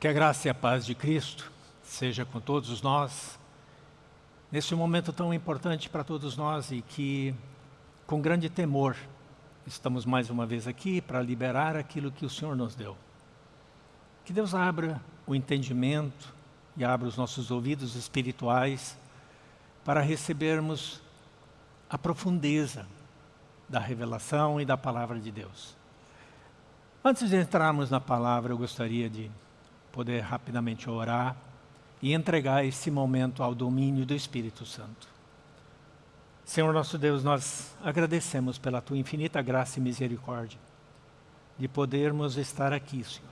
Que a graça e a paz de Cristo seja com todos nós, nesse momento tão importante para todos nós e que, com grande temor, estamos mais uma vez aqui para liberar aquilo que o Senhor nos deu. Que Deus abra o entendimento e abra os nossos ouvidos espirituais para recebermos a profundeza da revelação e da palavra de Deus. Antes de entrarmos na palavra, eu gostaria de poder rapidamente orar e entregar esse momento ao domínio do Espírito Santo. Senhor nosso Deus, nós agradecemos pela Tua infinita graça e misericórdia de podermos estar aqui, Senhor.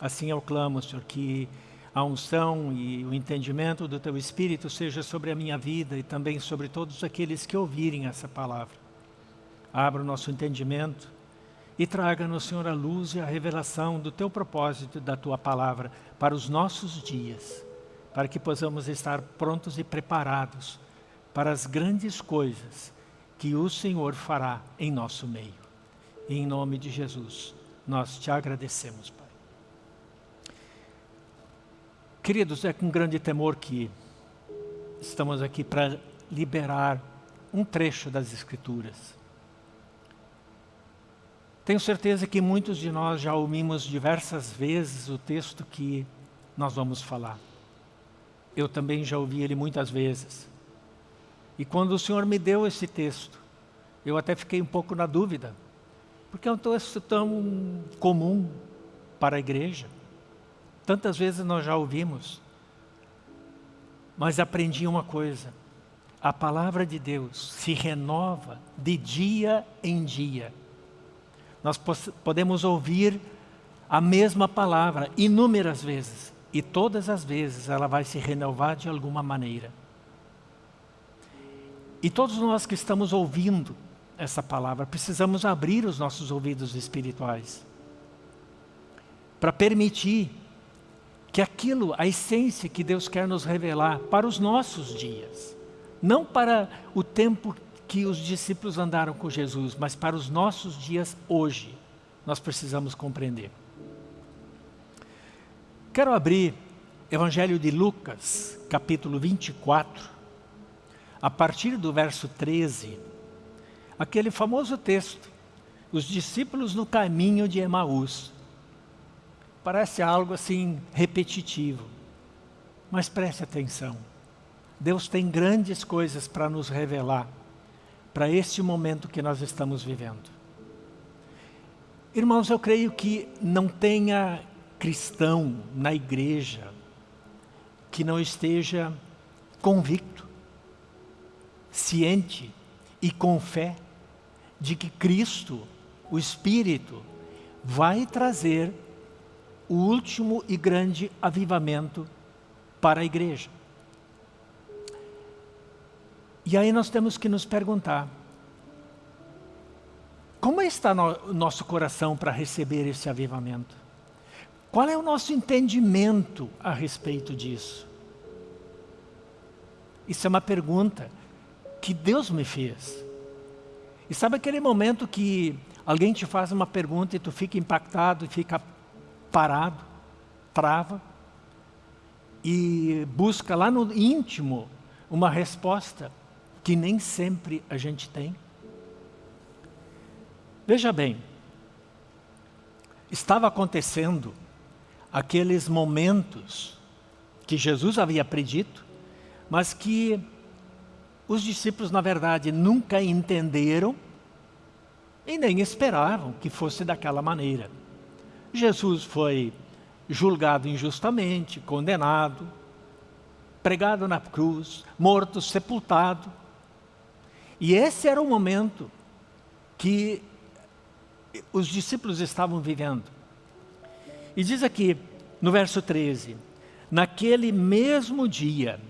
Assim eu clamo, Senhor, que a unção e o entendimento do Teu Espírito seja sobre a minha vida e também sobre todos aqueles que ouvirem essa palavra. Abra o nosso entendimento, e traga-nos, Senhor, a luz e a revelação do Teu propósito e da Tua palavra para os nossos dias, para que possamos estar prontos e preparados para as grandes coisas que o Senhor fará em nosso meio. E em nome de Jesus, nós Te agradecemos, Pai. Queridos, é com grande temor que estamos aqui para liberar um trecho das Escrituras tenho certeza que muitos de nós já ouvimos diversas vezes o texto que nós vamos falar. Eu também já ouvi ele muitas vezes. E quando o Senhor me deu esse texto, eu até fiquei um pouco na dúvida, porque é um texto tão comum para a igreja. Tantas vezes nós já ouvimos. Mas aprendi uma coisa, a palavra de Deus se renova de dia em dia. Nós podemos ouvir a mesma palavra inúmeras vezes e todas as vezes ela vai se renovar de alguma maneira. E todos nós que estamos ouvindo essa palavra, precisamos abrir os nossos ouvidos espirituais para permitir que aquilo, a essência que Deus quer nos revelar para os nossos dias, não para o tempo que os discípulos andaram com Jesus, mas para os nossos dias hoje, nós precisamos compreender. Quero abrir Evangelho de Lucas, capítulo 24, a partir do verso 13, aquele famoso texto, os discípulos no caminho de Emaús. Parece algo assim repetitivo, mas preste atenção. Deus tem grandes coisas para nos revelar para este momento que nós estamos vivendo. Irmãos, eu creio que não tenha cristão na igreja que não esteja convicto, ciente e com fé de que Cristo, o Espírito, vai trazer o último e grande avivamento para a igreja. E aí nós temos que nos perguntar, como está o nosso coração para receber esse avivamento? Qual é o nosso entendimento a respeito disso? Isso é uma pergunta que Deus me fez. E sabe aquele momento que alguém te faz uma pergunta e tu fica impactado fica parado, trava, e busca lá no íntimo uma resposta que nem sempre a gente tem. Veja bem, estava acontecendo aqueles momentos que Jesus havia predito, mas que os discípulos, na verdade, nunca entenderam e nem esperavam que fosse daquela maneira. Jesus foi julgado injustamente, condenado, pregado na cruz, morto, sepultado, e esse era o momento que os discípulos estavam vivendo. E diz aqui, no verso 13, naquele mesmo dia,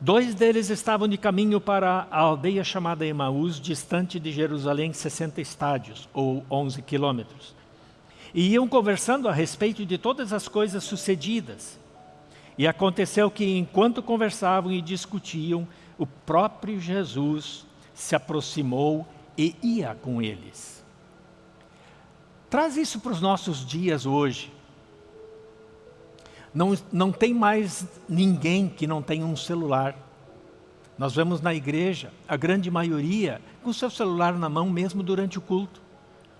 dois deles estavam de caminho para a aldeia chamada Emaús, distante de Jerusalém 60 estádios, ou 11 quilômetros. E iam conversando a respeito de todas as coisas sucedidas. E aconteceu que enquanto conversavam e discutiam, o próprio Jesus se aproximou e ia com eles. Traz isso para os nossos dias hoje. Não, não tem mais ninguém que não tenha um celular. Nós vemos na igreja, a grande maioria, com seu celular na mão mesmo durante o culto.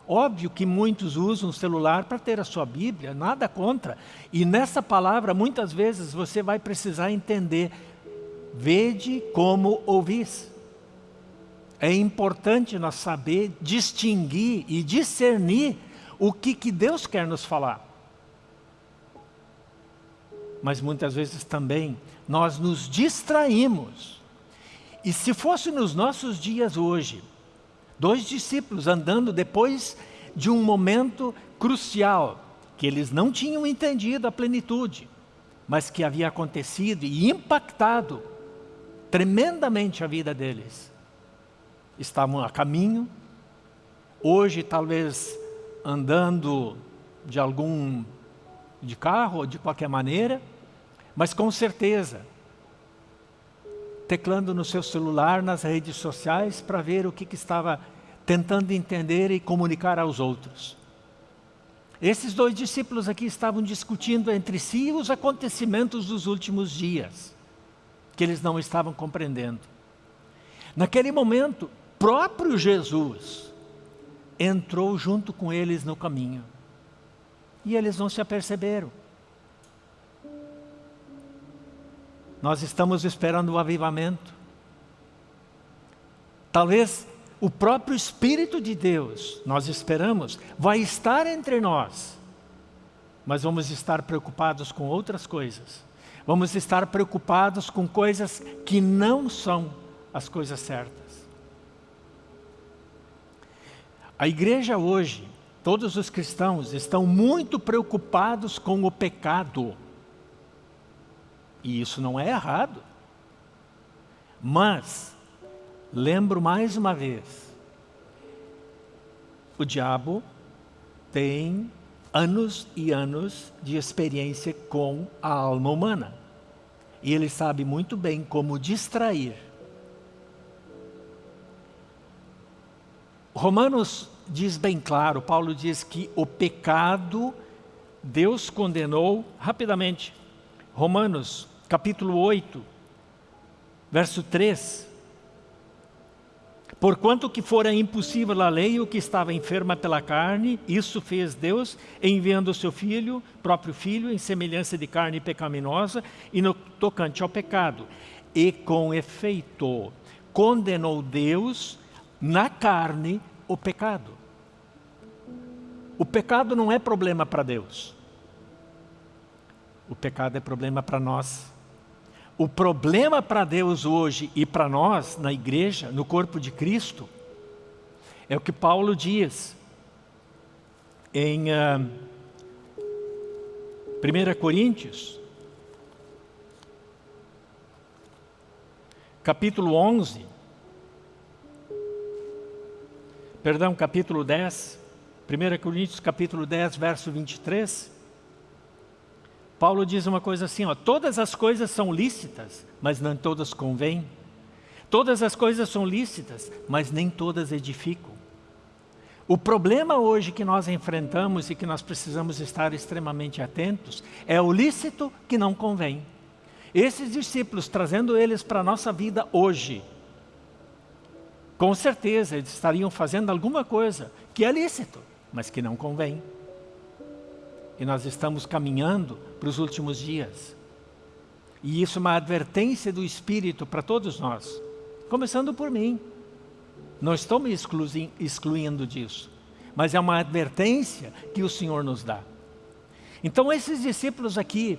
Óbvio que muitos usam o celular para ter a sua Bíblia, nada contra. E nessa palavra, muitas vezes, você vai precisar entender, vede como ouvis. É importante nós saber distinguir e discernir o que, que Deus quer nos falar. Mas muitas vezes também nós nos distraímos. E se fosse nos nossos dias hoje, dois discípulos andando depois de um momento crucial, que eles não tinham entendido a plenitude, mas que havia acontecido e impactado tremendamente a vida deles. Estavam a caminho, hoje talvez andando de algum de carro ou de qualquer maneira, mas com certeza teclando no seu celular, nas redes sociais, para ver o que, que estava tentando entender e comunicar aos outros. Esses dois discípulos aqui estavam discutindo entre si os acontecimentos dos últimos dias, que eles não estavam compreendendo. Naquele momento, próprio Jesus entrou junto com eles no caminho. E eles não se aperceberam. Nós estamos esperando o avivamento. Talvez o próprio Espírito de Deus, nós esperamos, vai estar entre nós. Mas vamos estar preocupados com outras coisas. Vamos estar preocupados com coisas que não são as coisas certas. A igreja hoje, todos os cristãos estão muito preocupados com o pecado. E isso não é errado. Mas, lembro mais uma vez, o diabo tem anos e anos de experiência com a alma humana. E ele sabe muito bem como distrair Romanos diz bem claro, Paulo diz que o pecado Deus condenou rapidamente. Romanos capítulo 8, verso 3. Porquanto que fora impossível a lei o que estava enferma pela carne, isso fez Deus, enviando o seu Filho, próprio Filho, em semelhança de carne pecaminosa, e no tocante ao pecado. E com efeito, condenou Deus na carne o pecado. O pecado não é problema para Deus. O pecado é problema para nós. O problema para Deus hoje e para nós, na igreja, no corpo de Cristo, é o que Paulo diz em uh, ah, 1 Coríntios, capítulo 11, perdão, capítulo 10, 1 Coríntios capítulo 10, verso 23, Paulo diz uma coisa assim, ó, todas as coisas são lícitas, mas não todas convêm. Todas as coisas são lícitas, mas nem todas edificam. O problema hoje que nós enfrentamos e que nós precisamos estar extremamente atentos é o lícito que não convém. Esses discípulos, trazendo eles para a nossa vida hoje, com certeza eles estariam fazendo alguma coisa que é lícito, mas que não convém. E nós estamos caminhando para os últimos dias. E isso é uma advertência do Espírito para todos nós, começando por mim. Não estou me excluindo disso, mas é uma advertência que o Senhor nos dá. Então esses discípulos aqui,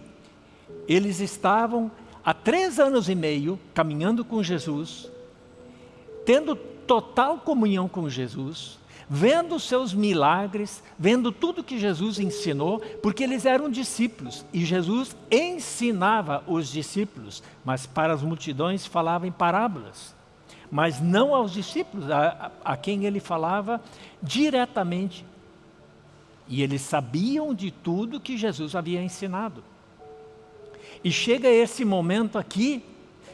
eles estavam há três anos e meio caminhando com Jesus, tendo total comunhão com Jesus, vendo os seus milagres, vendo tudo que Jesus ensinou, porque eles eram discípulos e Jesus ensinava os discípulos, mas para as multidões falava em parábolas, mas não aos discípulos, a, a quem ele falava diretamente. E eles sabiam de tudo que Jesus havia ensinado. E chega esse momento aqui,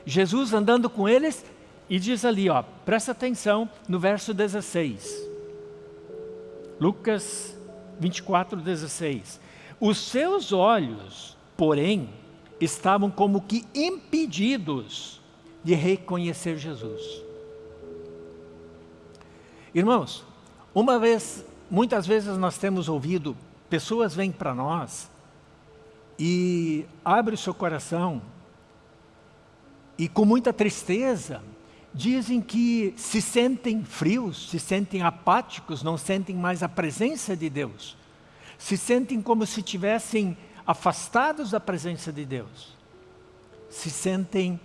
Jesus andando com eles, e diz ali, ó, presta atenção no verso 16. Lucas 24, 16. Os seus olhos, porém, estavam como que impedidos de reconhecer Jesus. Irmãos, uma vez, muitas vezes nós temos ouvido, pessoas vêm para nós e abre o seu coração e com muita tristeza dizem que se sentem frios, se sentem apáticos, não sentem mais a presença de Deus. Se sentem como se tivessem afastados da presença de Deus. Se sentem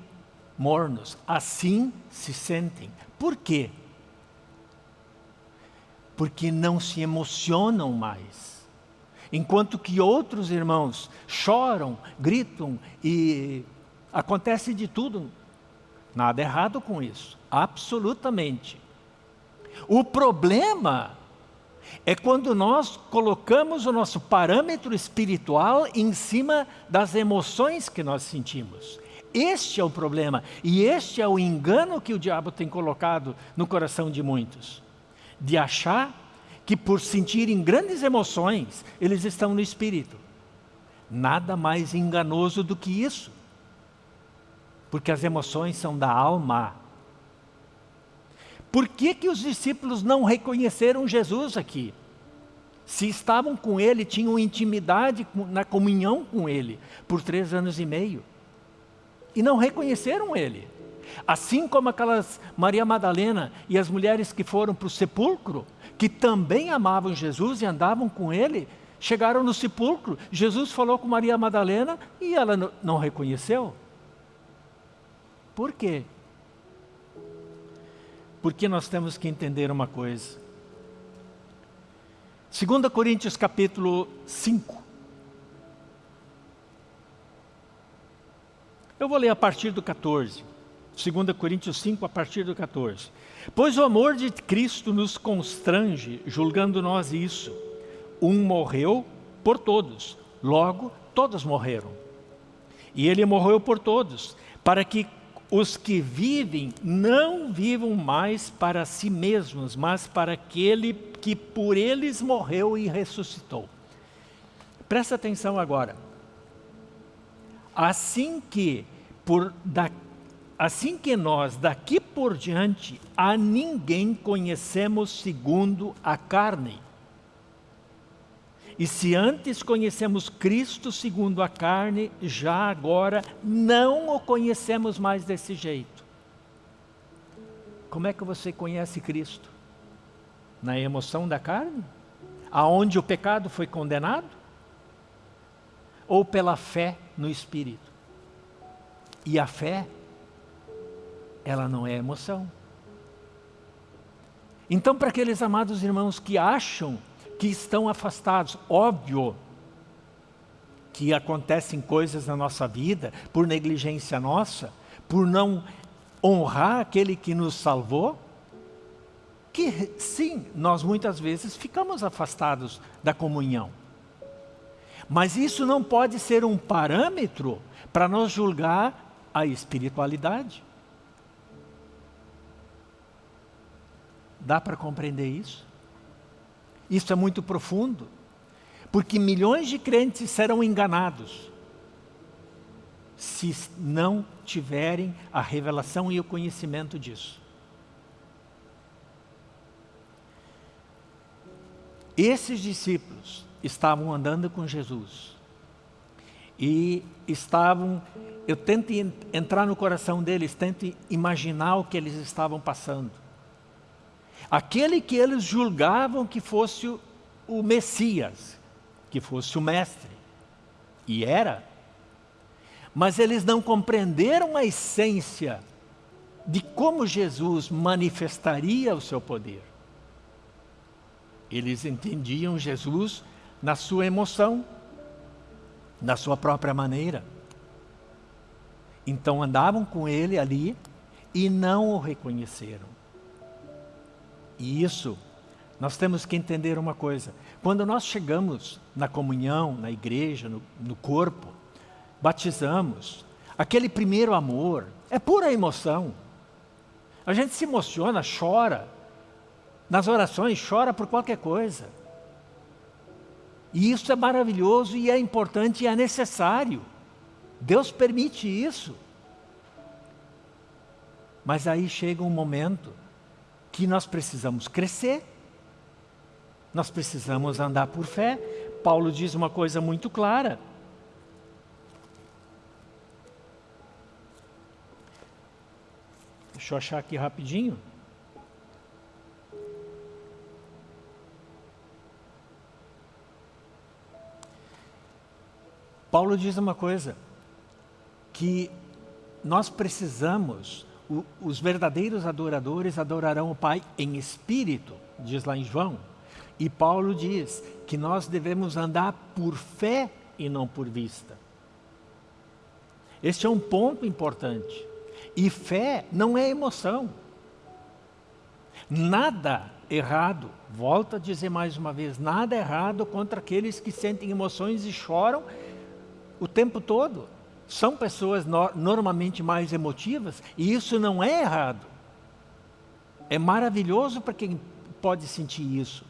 mornos, assim se sentem. Por quê? Porque não se emocionam mais. Enquanto que outros irmãos choram, gritam e acontece de tudo. Nada errado com isso, absolutamente. O problema é quando nós colocamos o nosso parâmetro espiritual em cima das emoções que nós sentimos. Este é o problema e este é o engano que o diabo tem colocado no coração de muitos. De achar que por sentirem grandes emoções, eles estão no espírito. Nada mais enganoso do que isso. Porque as emoções são da alma. Por que, que os discípulos não reconheceram Jesus aqui? Se estavam com ele, tinham intimidade na comunhão com ele por três anos e meio. E não reconheceram ele. Assim como aquelas Maria Madalena e as mulheres que foram para o sepulcro, que também amavam Jesus e andavam com ele, chegaram no sepulcro, Jesus falou com Maria Madalena e ela não reconheceu. Por quê? Porque nós temos que entender uma coisa. 2 Coríntios capítulo 5. Eu vou ler a partir do 14. 2 Coríntios 5, a partir do 14. Pois o amor de Cristo nos constrange, julgando nós isso. Um morreu por todos, logo todos morreram. E ele morreu por todos, para que os que vivem não vivam mais para si mesmos, mas para aquele que por eles morreu e ressuscitou. Presta atenção agora. Assim que, por da, assim que nós daqui por diante a ninguém conhecemos segundo a carne, e se antes conhecemos Cristo segundo a carne, já agora não o conhecemos mais desse jeito. Como é que você conhece Cristo? Na emoção da carne? Aonde o pecado foi condenado? Ou pela fé no Espírito? E a fé, ela não é emoção. Então, para aqueles amados irmãos que acham que estão afastados. Óbvio que acontecem coisas na nossa vida por negligência nossa, por não honrar aquele que nos salvou, que sim, nós muitas vezes ficamos afastados da comunhão. Mas isso não pode ser um parâmetro para nós julgar a espiritualidade. Dá para compreender isso? Isso é muito profundo, porque milhões de crentes serão enganados se não tiverem a revelação e o conhecimento disso. Esses discípulos estavam andando com Jesus e estavam, eu tento entrar no coração deles, tento imaginar o que eles estavam passando. Aquele que eles julgavam que fosse o, Messias, que fosse o Mestre. E era. Mas eles não compreenderam a essência de como Jesus manifestaria o seu poder. Eles entendiam Jesus na sua emoção, na sua própria maneira. Então andavam com ele ali e não o reconheceram. E isso, nós temos que entender uma coisa. Quando nós chegamos na comunhão, na igreja, no, no corpo, batizamos, aquele primeiro amor é pura emoção. A gente se emociona, chora. Nas orações, chora por qualquer coisa. E isso é maravilhoso e é importante e é necessário. Deus permite isso. Mas aí chega um momento que nós precisamos crescer, nós precisamos andar por fé. Paulo diz uma coisa muito clara. Deixa eu achar aqui rapidinho. Paulo diz uma coisa, que nós precisamos, o, os verdadeiros adoradores adorarão o Pai em espírito, diz lá em João. E Paulo diz que nós devemos andar por fé e não por vista. Este é um ponto importante. E fé não é emoção. Nada errado, volto a dizer mais uma vez, nada errado contra aqueles que sentem emoções e choram o tempo todo. São pessoas no, normalmente mais emotivas e isso não é errado. É maravilhoso para quem pode sentir isso.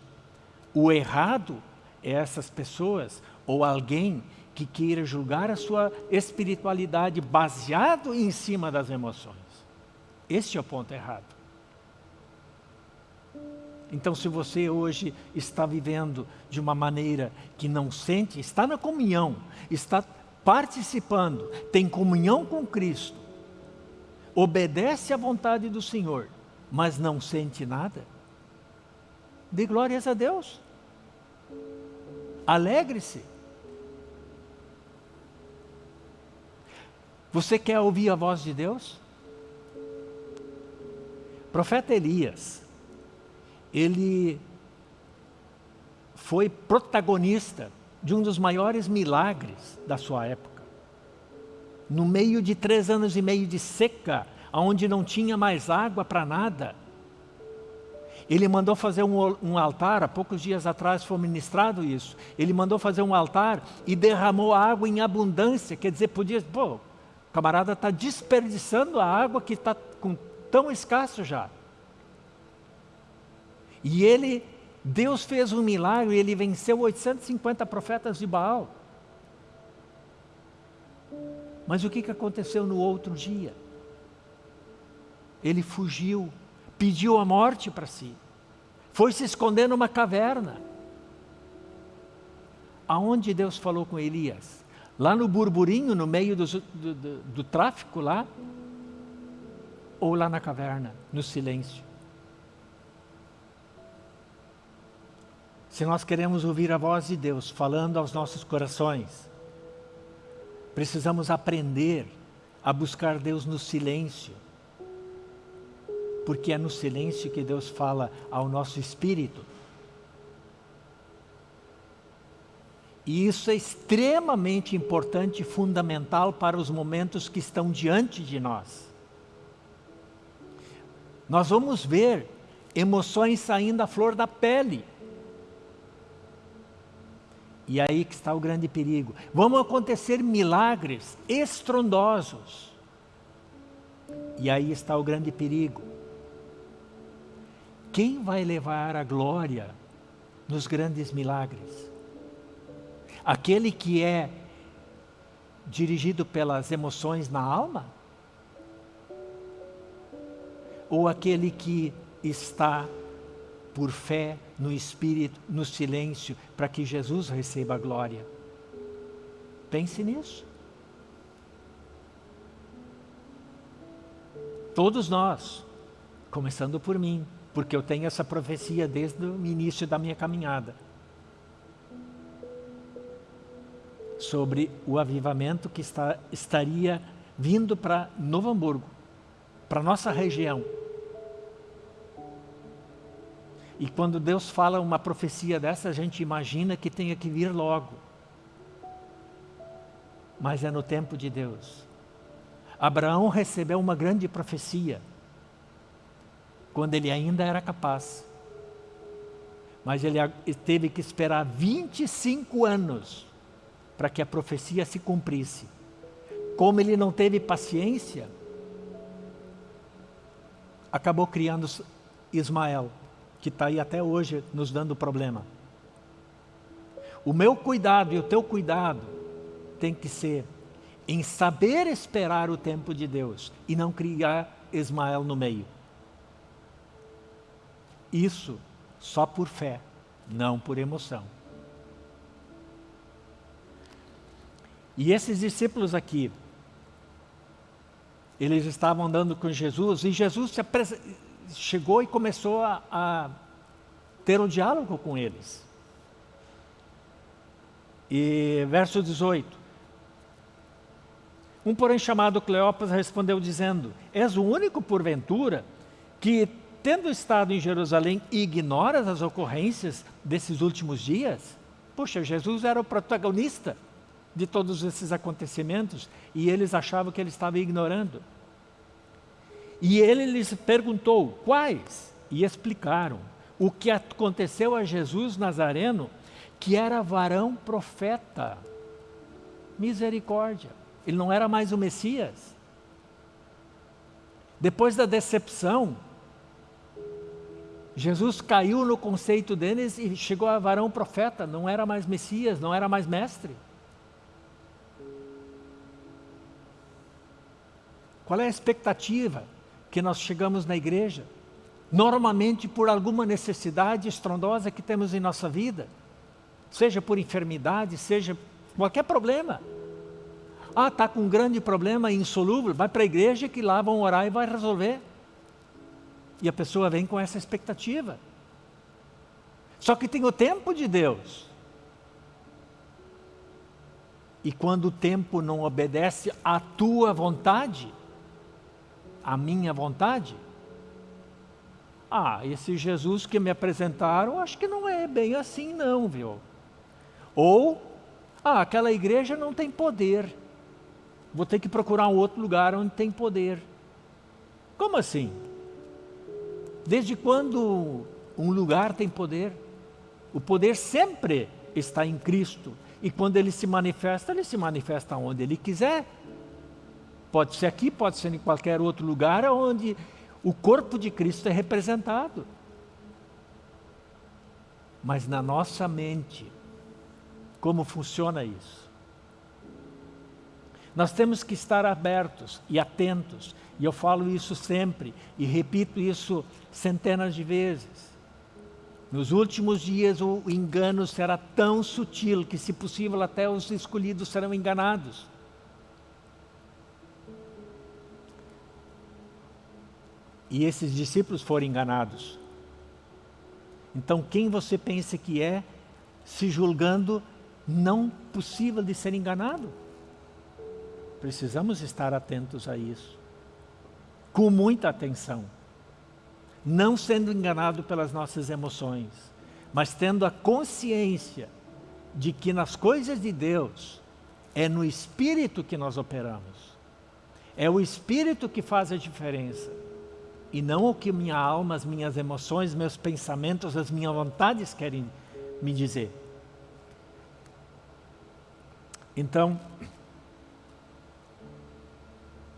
O errado é essas pessoas ou alguém que queira julgar a sua espiritualidade baseado em cima das emoções. Este é o ponto errado. Então, se você hoje está vivendo de uma maneira que não sente, está na comunhão, está participando, tem comunhão com Cristo, obedece à vontade do Senhor, mas não sente nada, dê glórias a Deus. Alegre-se. Você quer ouvir a voz de Deus? profeta Elias, ele foi protagonista de um dos maiores milagres da sua época. No meio de três anos e meio de seca, onde não tinha mais água para nada, ele mandou fazer um, um, altar, há poucos dias atrás foi ministrado isso, ele mandou fazer um altar e derramou água em abundância, quer dizer, podia, pô, o camarada está desperdiçando a água que está tão escasso já. E ele, Deus fez um milagre, ele venceu 850 profetas de Baal. Mas o que, que aconteceu no outro dia? Ele fugiu, pediu a morte para si, foi se esconder numa caverna. Aonde Deus falou com Elias? Lá no burburinho, no meio do, do, do, do tráfico lá? Ou lá na caverna, no silêncio? Se nós queremos ouvir a voz de Deus falando aos nossos corações, precisamos aprender a buscar Deus no silêncio. Porque é no silêncio que Deus fala ao nosso espírito. E isso é extremamente importante e fundamental para os momentos que estão diante de nós. Nós vamos ver emoções saindo à flor da pele. E aí que está o grande perigo. Vão acontecer milagres estrondosos. E aí está o grande perigo. Quem vai levar a glória nos grandes milagres? Aquele que é dirigido pelas emoções na alma? Ou aquele que está por fé no Espírito, no silêncio, para que Jesus receba a glória. Pense nisso. Todos nós, começando por mim, porque eu tenho essa profecia desde o início da minha caminhada. Sobre o avivamento que está, estaria vindo para Novo Hamburgo, para nossa região. E quando Deus fala uma profecia dessa, a gente imagina que tenha que vir logo. Mas é no tempo de Deus. Abraão recebeu uma grande profecia, quando ele ainda era capaz. Mas ele teve que esperar 25 anos para que a profecia se cumprisse. Como ele não teve paciência, acabou criando Ismael que está aí até hoje nos dando problema. o meu cuidado e o teu cuidado tem que ser em saber esperar o tempo de Deus e não criar Ismael no meio. Isso só por fé, não por emoção. E esses discípulos aqui, eles estavam andando com Jesus e Jesus chegou e começou a, a ter um diálogo com eles. E verso 18. Um porém chamado Cleopas respondeu dizendo, És o único porventura que, tendo estado em Jerusalém, ignoras as ocorrências desses últimos dias? Poxa, Jesus era o protagonista de todos esses acontecimentos e eles achavam que ele estava ignorando. E ele lhes perguntou, quais? E explicaram o que aconteceu a Jesus Nazareno, que era varão profeta. Misericórdia. Ele não era mais o Messias. Depois da decepção, Jesus caiu no conceito deles e chegou a varão profeta, não era mais Messias, não era mais mestre. Qual é a expectativa que nós chegamos na igreja? Normalmente por alguma necessidade estrondosa que temos em nossa vida, seja por enfermidade, seja qualquer problema. Ah, está com um grande problema insolúvel, vai para a igreja que lá vão orar e vai resolver. E a pessoa vem com essa expectativa. Só que tem o tempo de Deus. E quando o tempo não obedece à tua vontade, a minha vontade? Ah, esse Jesus que me apresentaram, acho que não é bem assim não, viu? Ou, ah, aquela igreja não tem poder. Vou ter que procurar um outro lugar onde tem poder. Como assim? Desde quando um lugar tem poder? O poder sempre está em Cristo. E quando ele se manifesta, ele se manifesta onde ele quiser. Pode ser aqui, pode ser em qualquer outro lugar onde o corpo de Cristo é representado. Mas na nossa mente, como funciona isso? Nós temos que estar abertos e atentos, e eu falo isso sempre, e repito isso centenas de vezes. Nos últimos dias o engano será tão sutil que, se possível, até os escolhidos serão enganados. E esses discípulos foram enganados. Então quem você pensa que é, se julgando não possível de ser enganado? Precisamos estar atentos a isso. Com muita atenção. Não sendo enganado pelas nossas emoções, mas tendo a consciência de que nas coisas de Deus é no Espírito que nós operamos. É o Espírito que faz a diferença e não o que minha alma, as minhas emoções, meus pensamentos, as minhas vontades querem me dizer. Então,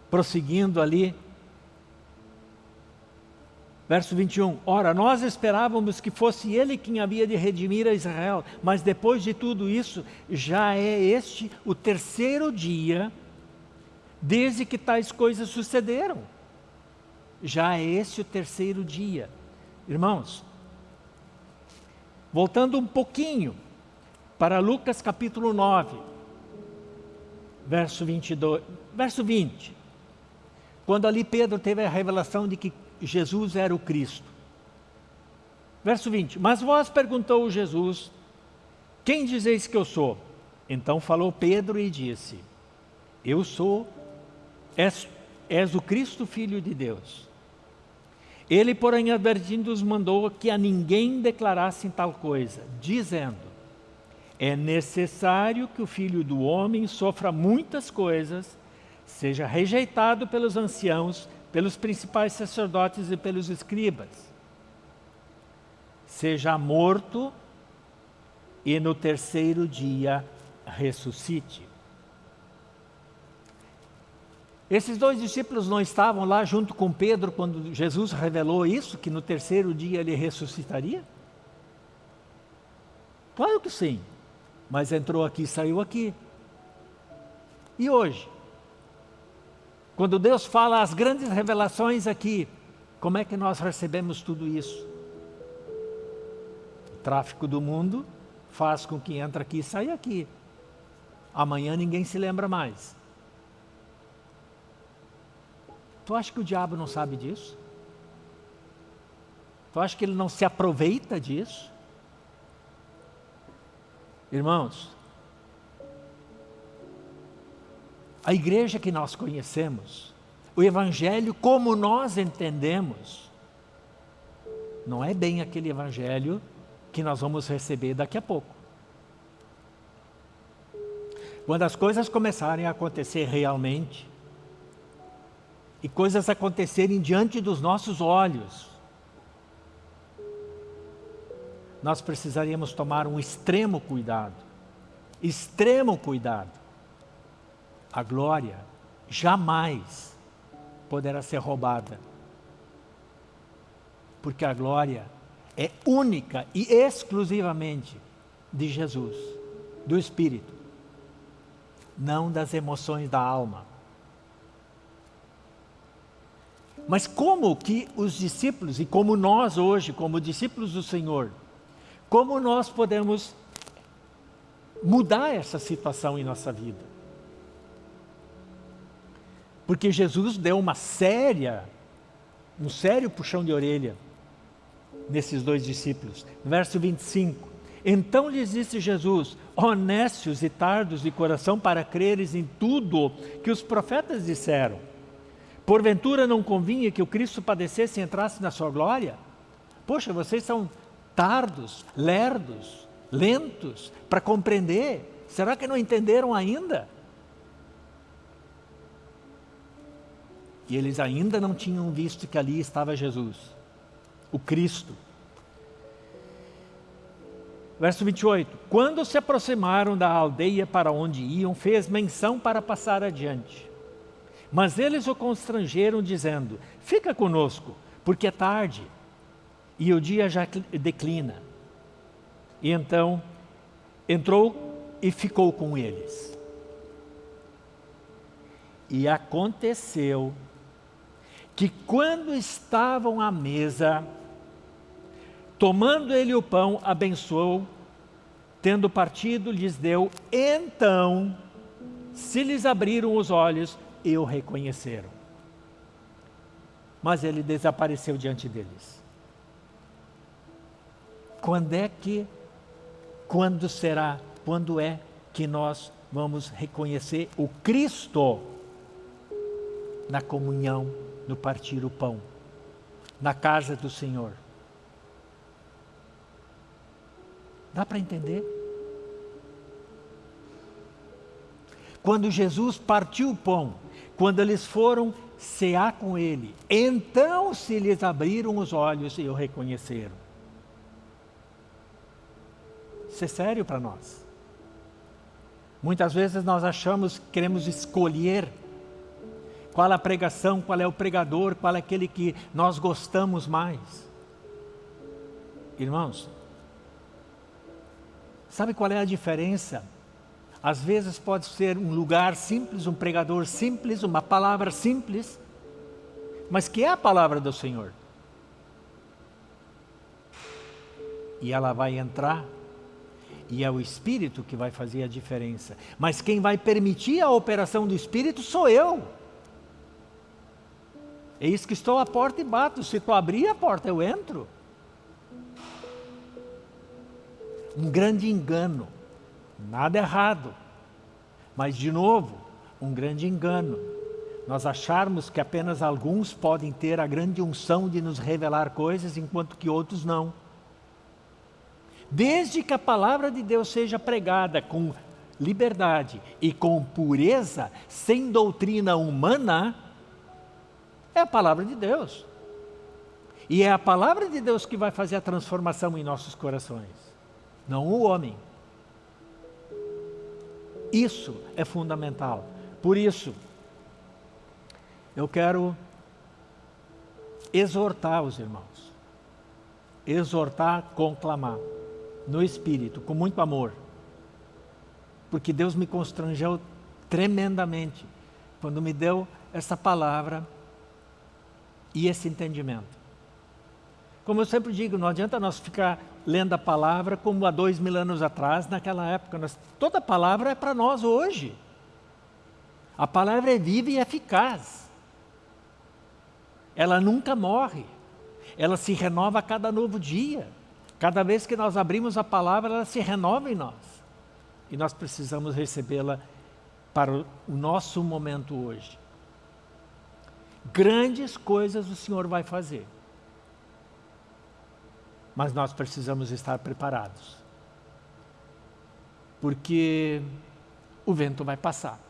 prosseguindo ali, verso 21, Ora, nós esperávamos que fosse Ele quem havia de redimir a Israel, mas depois de tudo isso, já é este o terceiro dia desde que tais coisas sucederam já é esse o terceiro dia. Irmãos, voltando um pouquinho para Lucas capítulo 9, verso 22, verso 20. Quando ali Pedro teve a revelação de que Jesus era o Cristo. Verso 20, mas vós perguntou Jesus, quem dizeis que eu sou? Então falou Pedro e disse, eu sou, és, és o Cristo Filho de Deus. Ele, porém, advertindo-os, mandou que a ninguém declarassem tal coisa, dizendo, é necessário que o Filho do Homem sofra muitas coisas, seja rejeitado pelos anciãos, pelos principais sacerdotes e pelos escribas, seja morto e no terceiro dia ressuscite. Esses dois discípulos não estavam lá junto com Pedro quando Jesus revelou isso, que no terceiro dia ele ressuscitaria? Claro que sim. mas entrou aqui e saiu aqui. E hoje? Quando Deus fala as grandes revelações aqui, como é que nós recebemos tudo isso? O tráfico do mundo faz com que entra aqui e saia aqui. Amanhã ninguém se lembra mais. Tu acha que o diabo não sabe disso? Tu acha que ele não se aproveita disso? Irmãos, a igreja que nós conhecemos, o evangelho como nós entendemos, não é bem aquele evangelho que nós vamos receber daqui a pouco. Quando as coisas começarem a acontecer realmente, e coisas acontecerem diante dos nossos olhos, nós precisaríamos tomar um extremo cuidado. Extremo cuidado. A glória jamais poderá ser roubada. Porque a glória é única e exclusivamente de Jesus, do Espírito, não das emoções da alma. Mas como que os discípulos, e como nós hoje, como discípulos do Senhor, como nós podemos mudar essa situação em nossa vida? Porque Jesus deu uma séria, um sério puxão de orelha nesses dois discípulos. Verso 25. Então lhes disse Jesus, honestos e tardos de coração para creres em tudo que os profetas disseram. Porventura não convinha que o Cristo padecesse e entrasse na sua glória? Poxa, vocês são tardos, lerdos, lentos para compreender. Será que não entenderam ainda? E eles ainda não tinham visto que ali estava Jesus, o Cristo. Verso 28. Quando se aproximaram da aldeia para onde iam, fez menção para passar adiante. Mas eles o constrangeram, dizendo: Fica conosco, porque é tarde e o dia já declina. E então entrou e ficou com eles. E aconteceu que quando estavam à mesa, tomando ele o pão, abençoou, tendo partido, lhes deu, então se lhes abriram os olhos e o reconheceram. Mas ele desapareceu diante deles. Quando é que, quando será, quando é que nós vamos reconhecer o Cristo na comunhão, no partir o pão, na casa do Senhor? Dá para entender? Quando Jesus partiu o pão, quando eles foram cear com ele, então se lhes abriram os olhos e o reconheceram. Isso é sério para nós. Muitas vezes nós achamos, queremos escolher qual a pregação, qual é o pregador, qual é aquele que nós gostamos mais. Irmãos, sabe qual é a diferença? Às vezes pode ser um lugar simples, um pregador simples, uma palavra simples, mas que é a palavra do Senhor. E ela vai entrar e é o Espírito que vai fazer a diferença. Mas quem vai permitir a operação do Espírito sou eu. É isso que estou à porta e bato. Se tu abrir a porta, eu entro. Um grande engano. Nada errado. Mas, de novo, um grande engano. Nós acharmos que apenas alguns podem ter a grande unção de nos revelar coisas, enquanto que outros não. Desde que a palavra de Deus seja pregada com liberdade e com pureza, sem doutrina humana, é a palavra de Deus. E é a palavra de Deus que vai fazer a transformação em nossos corações, não o homem. Isso é fundamental. Por isso, eu quero exortar os irmãos, exortar, conclamar no Espírito, com muito amor. porque Deus me constrangeu tremendamente quando me deu essa palavra e esse entendimento. Como eu sempre digo, não adianta nós ficar lendo a palavra como há dois mil anos atrás, naquela época. Nós, toda palavra é para nós hoje. A palavra é viva e eficaz. Ela nunca morre. Ela se renova a cada novo dia. Cada vez que nós abrimos a palavra, ela se renova em nós. E nós precisamos recebê-la para o nosso momento hoje. Grandes coisas o Senhor vai fazer. Mas nós precisamos estar preparados. Porque o vento vai passar.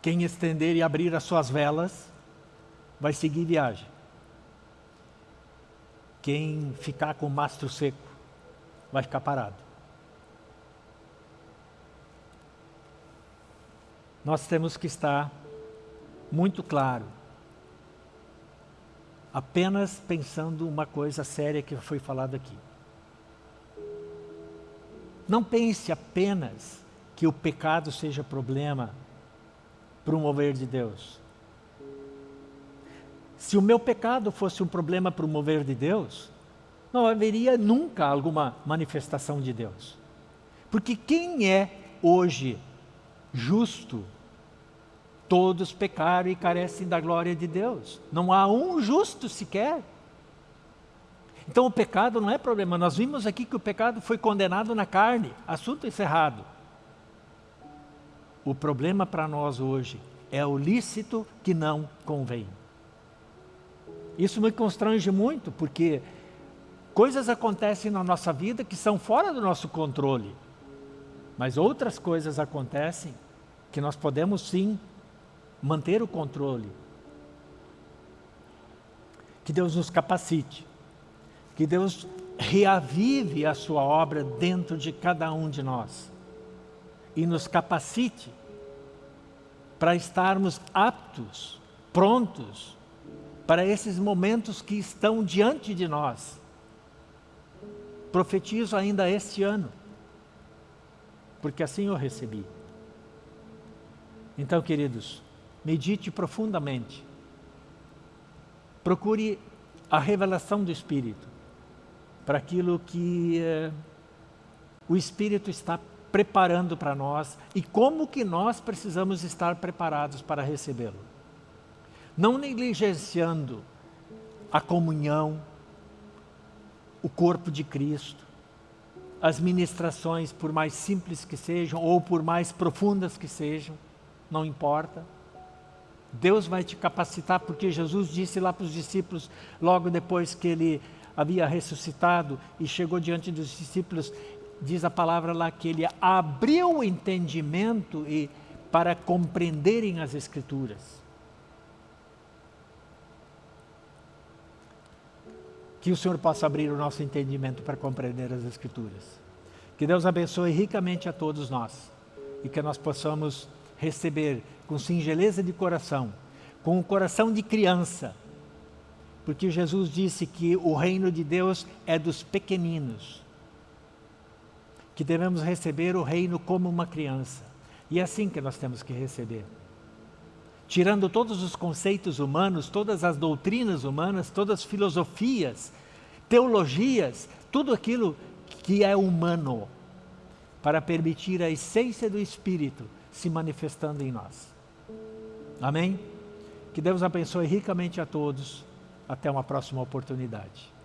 Quem estender e abrir as suas velas, vai seguir viagem. Quem ficar com o mastro seco, vai ficar parado. Nós temos que estar muito claro, apenas pensando uma coisa séria que foi falada aqui. Não pense apenas que o pecado seja problema para o mover de Deus. Se o meu pecado fosse um problema para o mover de Deus, não haveria nunca alguma manifestação de Deus. Porque quem é hoje justo Todos pecaram e carecem da glória de Deus. Não há um justo sequer. Então o pecado não é problema. Nós vimos aqui que o pecado foi condenado na carne. Assunto encerrado. O problema para nós hoje é o lícito que não convém. Isso me constrange muito, porque coisas acontecem na nossa vida que são fora do nosso controle. Mas outras coisas acontecem que nós podemos sim manter o controle. Que Deus nos capacite, que Deus reavive a sua obra dentro de cada um de nós e nos capacite para estarmos aptos, prontos para esses momentos que estão diante de nós. Profetizo ainda este ano, porque assim eu recebi. Então, queridos, medite profundamente. Procure a revelação do Espírito para aquilo que eh, o Espírito está preparando para nós e como que nós precisamos estar preparados para recebê-lo. Não negligenciando a comunhão, o corpo de Cristo, as ministrações, por mais simples que sejam ou por mais profundas que sejam, não importa Deus vai te capacitar, porque Jesus disse lá para os discípulos, logo depois que ele havia ressuscitado e chegou diante dos discípulos, diz a palavra lá que ele abriu o entendimento e, para compreenderem as Escrituras. Que o Senhor possa abrir o nosso entendimento para compreender as Escrituras. Que Deus abençoe ricamente a todos nós e que nós possamos receber com singeleza de coração, com o coração de criança, porque Jesus disse que o reino de Deus é dos pequeninos, que devemos receber o reino como uma criança, e é assim que nós temos que receber. Tirando todos os conceitos humanos, todas as doutrinas humanas, todas as filosofias, teologias, tudo aquilo que é humano, para permitir a essência do Espírito se manifestando em nós. Amém? Que Deus abençoe ricamente a todos. Até uma próxima oportunidade.